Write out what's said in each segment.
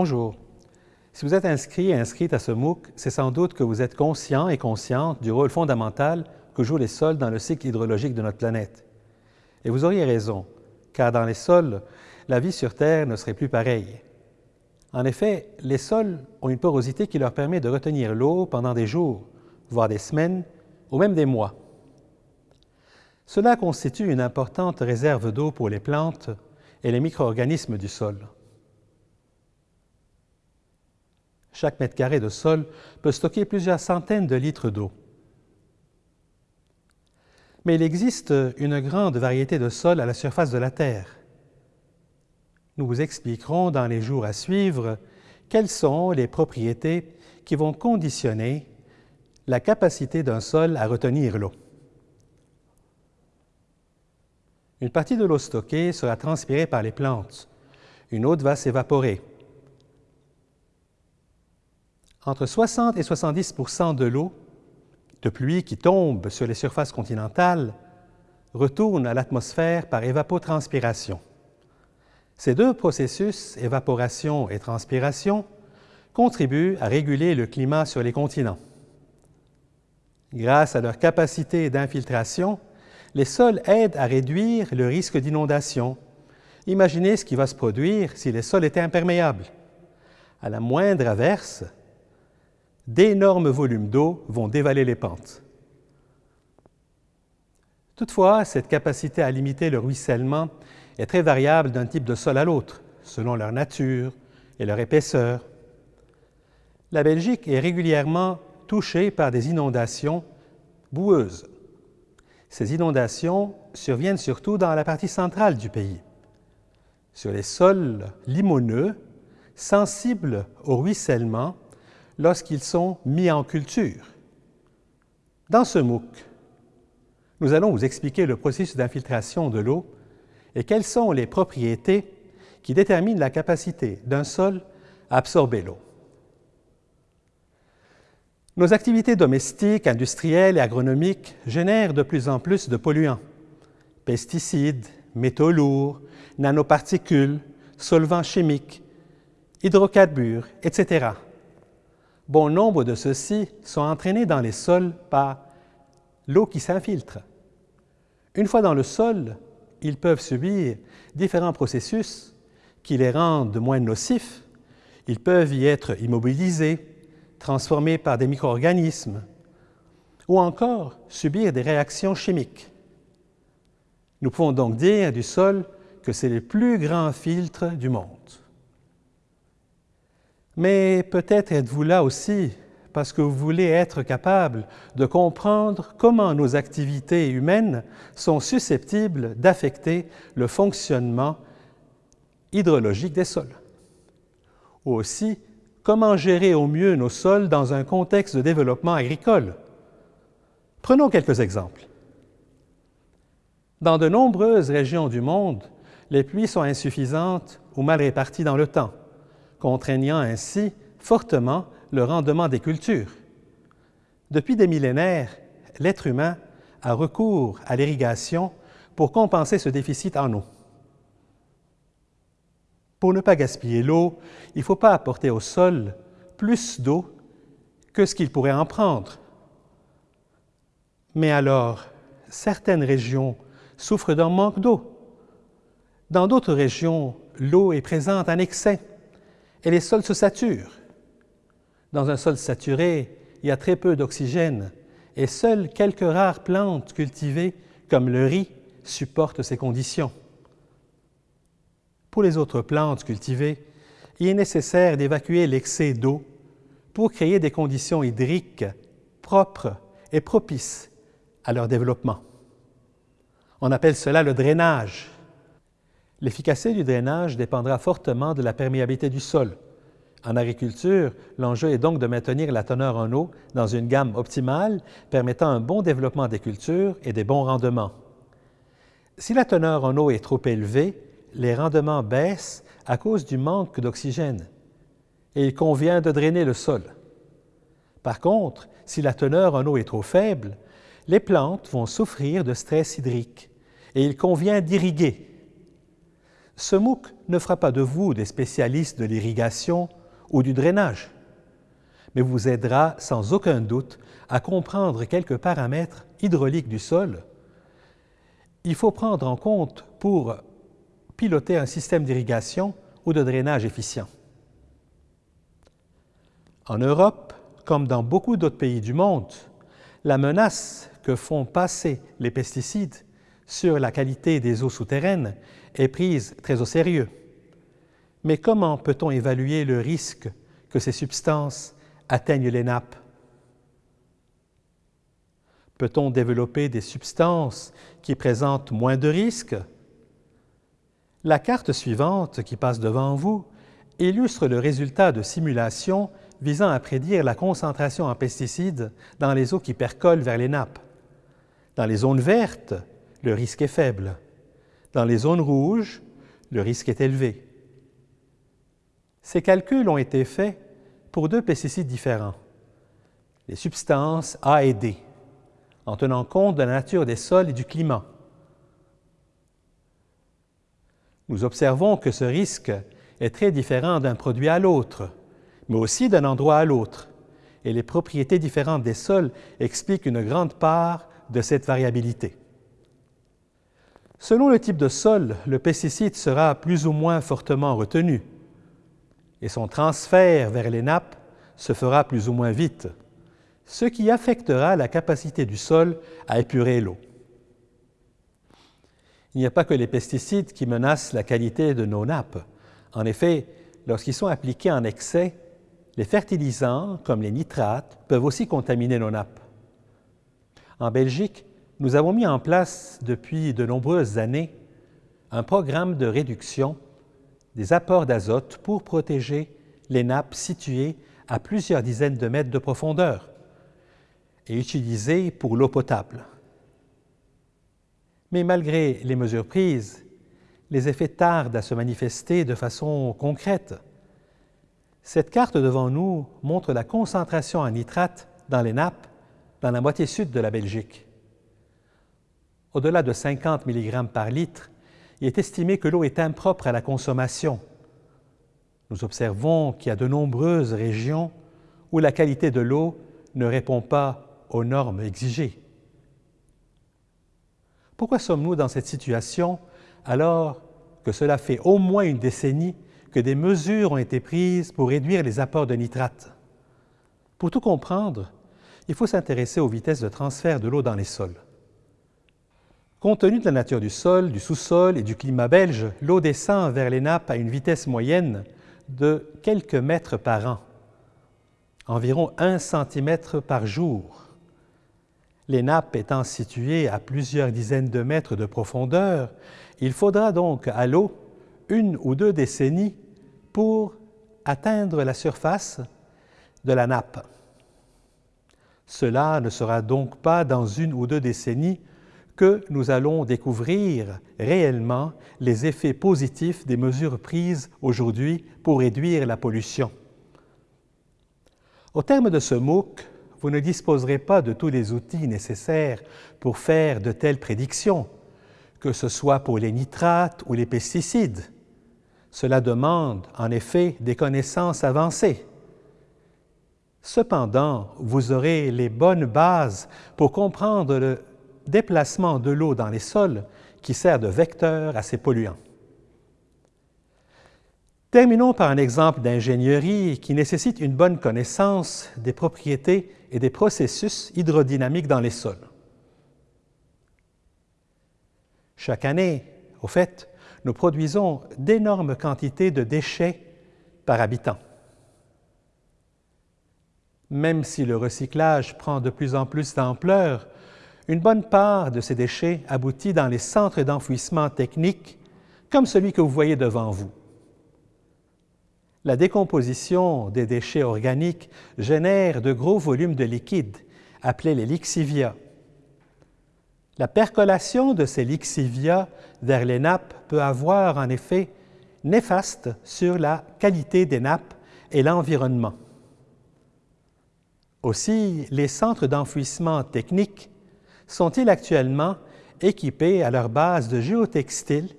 Bonjour. Si vous êtes inscrit et inscrite à ce MOOC, c'est sans doute que vous êtes conscient et consciente du rôle fondamental que jouent les sols dans le cycle hydrologique de notre planète. Et vous auriez raison, car dans les sols, la vie sur Terre ne serait plus pareille. En effet, les sols ont une porosité qui leur permet de retenir l'eau pendant des jours, voire des semaines, ou même des mois. Cela constitue une importante réserve d'eau pour les plantes et les micro-organismes du sol. Chaque mètre carré de sol peut stocker plusieurs centaines de litres d'eau. Mais il existe une grande variété de sols à la surface de la Terre. Nous vous expliquerons dans les jours à suivre quelles sont les propriétés qui vont conditionner la capacité d'un sol à retenir l'eau. Une partie de l'eau stockée sera transpirée par les plantes. Une autre va s'évaporer entre 60 et 70% de l'eau de pluie qui tombe sur les surfaces continentales retourne à l'atmosphère par évapotranspiration. Ces deux processus, évaporation et transpiration, contribuent à réguler le climat sur les continents. Grâce à leur capacité d'infiltration, les sols aident à réduire le risque d'inondation. Imaginez ce qui va se produire si les sols étaient imperméables. À la moindre averse, d'énormes volumes d'eau vont dévaler les pentes. Toutefois, cette capacité à limiter le ruissellement est très variable d'un type de sol à l'autre, selon leur nature et leur épaisseur. La Belgique est régulièrement touchée par des inondations boueuses. Ces inondations surviennent surtout dans la partie centrale du pays, sur les sols limoneux, sensibles au ruissellement lorsqu'ils sont mis en culture. Dans ce MOOC, nous allons vous expliquer le processus d'infiltration de l'eau et quelles sont les propriétés qui déterminent la capacité d'un sol à absorber l'eau. Nos activités domestiques, industrielles et agronomiques génèrent de plus en plus de polluants, pesticides, métaux lourds, nanoparticules, solvants chimiques, hydrocarbures, etc bon nombre de ceux-ci sont entraînés dans les sols par l'eau qui s'infiltre. Une fois dans le sol, ils peuvent subir différents processus qui les rendent moins nocifs. Ils peuvent y être immobilisés, transformés par des micro-organismes, ou encore subir des réactions chimiques. Nous pouvons donc dire du sol que c'est le plus grand filtre du monde. Mais peut-être êtes-vous là aussi parce que vous voulez être capable de comprendre comment nos activités humaines sont susceptibles d'affecter le fonctionnement hydrologique des sols. Ou aussi, comment gérer au mieux nos sols dans un contexte de développement agricole? Prenons quelques exemples. Dans de nombreuses régions du monde, les pluies sont insuffisantes ou mal réparties dans le temps contraignant ainsi fortement le rendement des cultures. Depuis des millénaires, l'être humain a recours à l'irrigation pour compenser ce déficit en eau. Pour ne pas gaspiller l'eau, il ne faut pas apporter au sol plus d'eau que ce qu'il pourrait en prendre. Mais alors, certaines régions souffrent d'un manque d'eau. Dans d'autres régions, l'eau est présente en excès et les sols se saturent. Dans un sol saturé, il y a très peu d'oxygène et seules quelques rares plantes cultivées, comme le riz, supportent ces conditions. Pour les autres plantes cultivées, il est nécessaire d'évacuer l'excès d'eau pour créer des conditions hydriques propres et propices à leur développement. On appelle cela le drainage. L'efficacité du drainage dépendra fortement de la perméabilité du sol. En agriculture, l'enjeu est donc de maintenir la teneur en eau dans une gamme optimale permettant un bon développement des cultures et des bons rendements. Si la teneur en eau est trop élevée, les rendements baissent à cause du manque d'oxygène et il convient de drainer le sol. Par contre, si la teneur en eau est trop faible, les plantes vont souffrir de stress hydrique et il convient d'irriguer Ce MOOC ne fera pas de vous des spécialistes de l'irrigation ou du drainage, mais vous aidera sans aucun doute à comprendre quelques paramètres hydrauliques du sol. Il faut prendre en compte pour piloter un système d'irrigation ou de drainage efficient. En Europe, comme dans beaucoup d'autres pays du monde, la menace que font passer les pesticides sur la qualité des eaux souterraines est prise très au sérieux. Mais comment peut-on évaluer le risque que ces substances atteignent les nappes? Peut-on développer des substances qui présentent moins de risques? La carte suivante qui passe devant vous illustre le résultat de simulations visant à prédire la concentration en pesticides dans les eaux qui percolent vers les nappes. Dans les zones vertes, le risque est faible. Dans les zones rouges, le risque est élevé. Ces calculs ont été faits pour deux pesticides différents, les substances A et D, en tenant compte de la nature des sols et du climat. Nous observons que ce risque est très différent d'un produit à l'autre, mais aussi d'un endroit à l'autre, et les propriétés différentes des sols expliquent une grande part de cette variabilité. Selon le type de sol, le pesticide sera plus ou moins fortement retenu et son transfert vers les nappes se fera plus ou moins vite, ce qui affectera la capacité du sol à épurer l'eau. Il n'y a pas que les pesticides qui menacent la qualité de nos nappes. En effet, lorsqu'ils sont appliqués en excès, les fertilisants, comme les nitrates, peuvent aussi contaminer nos nappes. En Belgique, nous avons mis en place depuis de nombreuses années un programme de réduction des apports d'azote pour protéger les nappes situées à plusieurs dizaines de mètres de profondeur et utilisées pour l'eau potable. Mais malgré les mesures prises, les effets tardent à se manifester de façon concrète. Cette carte devant nous montre la concentration en nitrate dans les nappes dans la moitié sud de la Belgique. Au-delà de 50 mg par litre, il est estimé que l'eau est impropre à la consommation. Nous observons qu'il y a de nombreuses régions où la qualité de l'eau ne répond pas aux normes exigées. Pourquoi sommes-nous dans cette situation alors que cela fait au moins une décennie que des mesures ont été prises pour réduire les apports de nitrates? Pour tout comprendre, il faut s'intéresser aux vitesses de transfert de l'eau dans les sols. Compte tenu de la nature du sol, du sous-sol et du climat belge, l'eau descend vers les nappes à une vitesse moyenne de quelques mètres par an, environ 1 cm par jour. Les nappes étant situées à plusieurs dizaines de mètres de profondeur, il faudra donc à l'eau une ou deux décennies pour atteindre la surface de la nappe. Cela ne sera donc pas dans une ou deux décennies que nous allons découvrir réellement les effets positifs des mesures prises aujourd'hui pour réduire la pollution. Au terme de ce MOOC, vous ne disposerez pas de tous les outils nécessaires pour faire de telles prédictions, que ce soit pour les nitrates ou les pesticides. Cela demande en effet des connaissances avancées. Cependant, vous aurez les bonnes bases pour comprendre le déplacement de l'eau dans les sols qui sert de vecteur à ces polluants. Terminons par un exemple d'ingénierie qui nécessite une bonne connaissance des propriétés et des processus hydrodynamiques dans les sols. Chaque année, au fait, nous produisons d'énormes quantités de déchets par habitant. Même si le recyclage prend de plus en plus d'ampleur, une bonne part de ces déchets aboutit dans les centres d'enfouissement technique, comme celui que vous voyez devant vous. La décomposition des déchets organiques génère de gros volumes de liquide, appelés les lixivia. La percolation de ces lixivia vers les nappes peut avoir un effet néfaste sur la qualité des nappes et l'environnement. Aussi, les centres d'enfouissement technique sont-ils actuellement équipés à leur base de géotextiles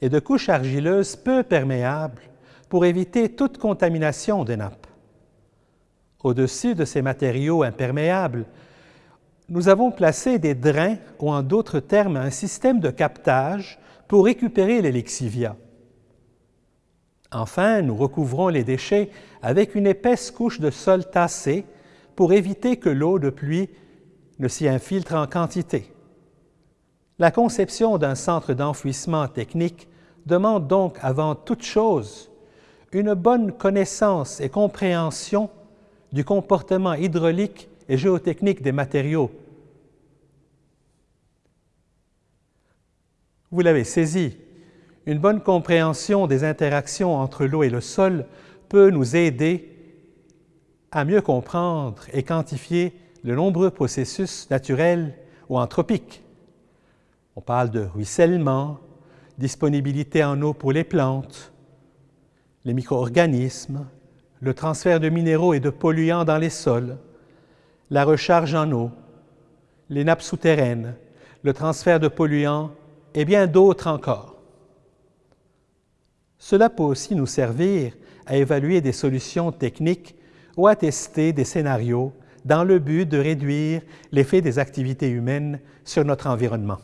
et de couches argileuses peu perméables pour éviter toute contamination des nappes? Au-dessus de ces matériaux imperméables, nous avons placé des drains ou en d'autres termes un système de captage pour récupérer les lexivia. Enfin, nous recouvrons les déchets avec une épaisse couche de sol tassé pour éviter que l'eau de pluie ne s'y infiltre en quantité. La conception d'un centre d'enfouissement technique demande donc avant toute chose une bonne connaissance et compréhension du comportement hydraulique et géotechnique des matériaux. Vous l'avez saisi, une bonne compréhension des interactions entre l'eau et le sol peut nous aider à mieux comprendre et quantifier de nombreux processus naturels ou anthropiques. On parle de ruissellement, disponibilité en eau pour les plantes, les micro-organismes, le transfert de minéraux et de polluants dans les sols, la recharge en eau, les nappes souterraines, le transfert de polluants et bien d'autres encore. Cela peut aussi nous servir à évaluer des solutions techniques ou à tester des scénarios dans le but de réduire l'effet des activités humaines sur notre environnement.